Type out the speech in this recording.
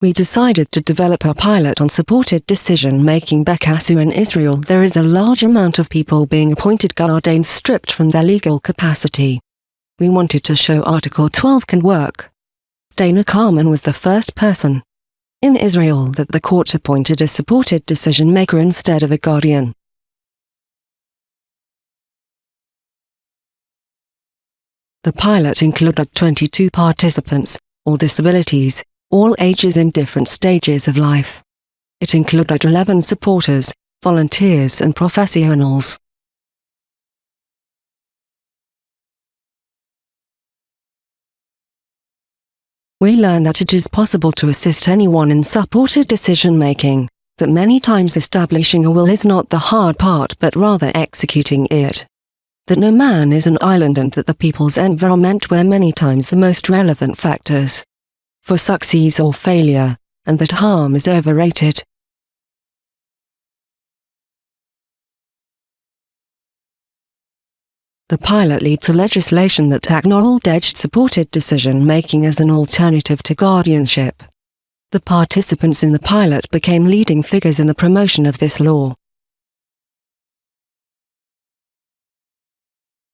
We decided to develop a pilot on supported decision-making Bekasu in Israel there is a large amount of people being appointed guardians stripped from their legal capacity. We wanted to show Article 12 can work. Dana Carman was the first person in Israel that the court appointed a supported decision-maker instead of a guardian. The pilot included 22 participants, all disabilities, all ages in different stages of life. It included 11 supporters, volunteers and professionals. We learn that it is possible to assist anyone in supported decision-making, that many times establishing a will is not the hard part but rather executing it. That no man is an island and that the people's environment were many times the most relevant factors for success or failure, and that harm is overrated. The pilot led to legislation that acknowledged supported decision-making as an alternative to guardianship. The participants in the pilot became leading figures in the promotion of this law.